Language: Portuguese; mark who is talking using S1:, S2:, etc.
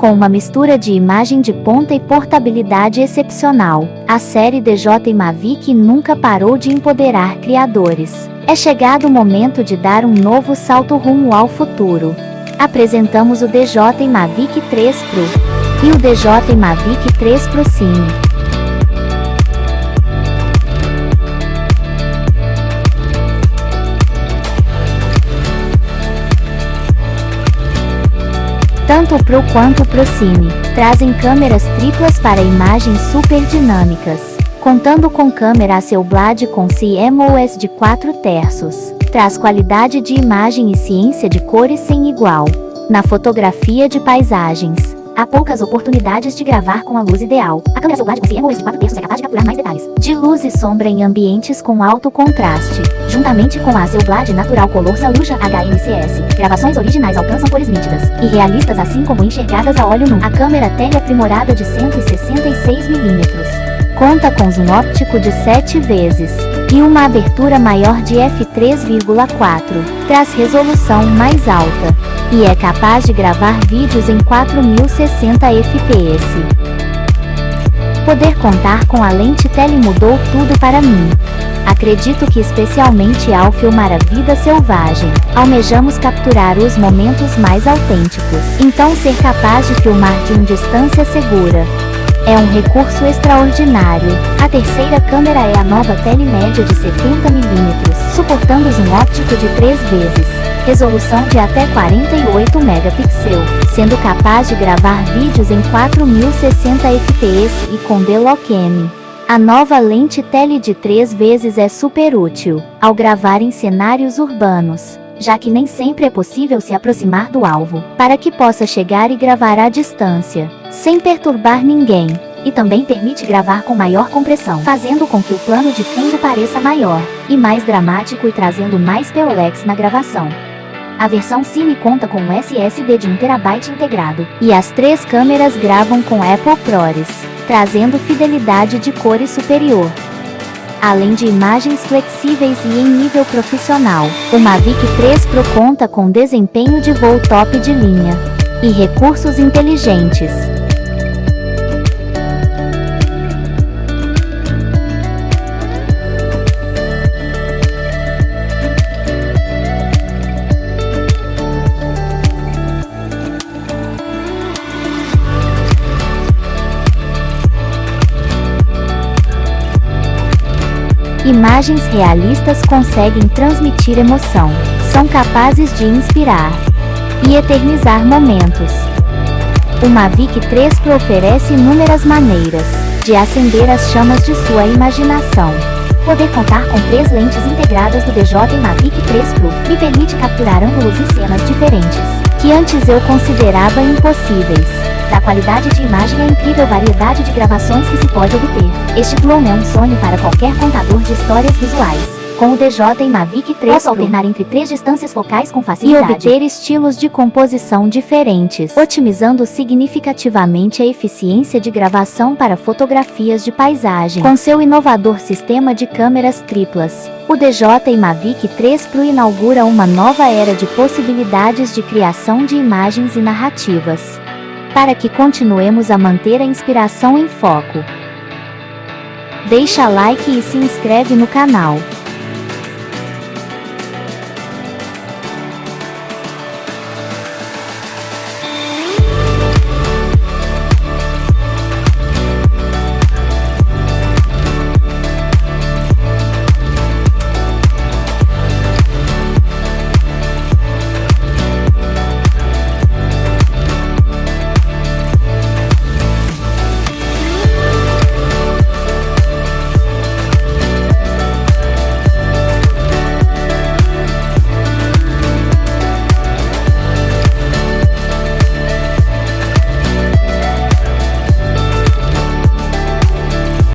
S1: Com uma mistura de imagem de ponta e portabilidade excepcional, a série DJ Mavic nunca parou de empoderar criadores. É chegado o momento de dar um novo salto rumo ao futuro. Apresentamos o DJ Mavic 3 Pro e o DJ Mavic 3 Pro Cine. Tanto o Pro quanto o ProCine trazem câmeras triplas para imagens super dinâmicas, contando com câmera Hasselblad com CMOS de 4 terços. Traz qualidade de imagem e ciência de cores sem igual. Na fotografia de paisagens, Há poucas oportunidades de gravar com a luz ideal. A câmera Soulblad com CMOS de 4 terços é capaz de capturar mais detalhes. De luz e sombra em ambientes com alto contraste. Juntamente com a Soulblad Natural Color Saluja HMCS, gravações originais alcançam cores nítidas e realistas assim como enxergadas a óleo nu. A câmera tele aprimorada de 166mm. Conta com zoom óptico de 7 vezes e uma abertura maior de f3,4. Traz resolução mais alta e é capaz de gravar vídeos em 4060 fps. Poder contar com a lente tele mudou tudo para mim. Acredito que especialmente ao filmar a vida selvagem, almejamos capturar os momentos mais autênticos. Então ser capaz de filmar de uma distância segura, é um recurso extraordinário. A terceira câmera é a nova telemédia de 70mm, suportando zoom óptico de 3 vezes, resolução de até 48 megapixels, sendo capaz de gravar vídeos em 4060 fps e com D-Lock-M. A nova lente tele de 3 vezes é super útil ao gravar em cenários urbanos, já que nem sempre é possível se aproximar do alvo, para que possa chegar e gravar à distância sem perturbar ninguém, e também permite gravar com maior compressão, fazendo com que o plano de fundo pareça maior e mais dramático e trazendo mais POLX na gravação. A versão Cine conta com um SSD de 1TB integrado, e as três câmeras gravam com Apple ProRes, trazendo fidelidade de cores superior. Além de imagens flexíveis e em nível profissional, o Mavic 3 Pro conta com desempenho de voo top de linha e recursos inteligentes, Imagens realistas conseguem transmitir emoção, são capazes de inspirar e eternizar momentos. O Mavic 3 Pro oferece inúmeras maneiras de acender as chamas de sua imaginação. Poder contar com três lentes integradas do DJ Mavic 3 Pro me permite capturar ângulos e cenas diferentes, que antes eu considerava impossíveis. Da qualidade de imagem à incrível variedade de gravações que se pode obter. Este clone é um sonho para qualquer contador de histórias visuais. Com o DJ Mavic 3 Posso alternar entre três distâncias focais com facilidade e obter estilos de composição diferentes, otimizando significativamente a eficiência de gravação para fotografias de paisagem. Com seu inovador sistema de câmeras triplas, o DJ Mavic 3 Pro inaugura uma nova era de possibilidades de criação de imagens e narrativas para que continuemos a manter a inspiração em foco. Deixa like e se inscreve no canal.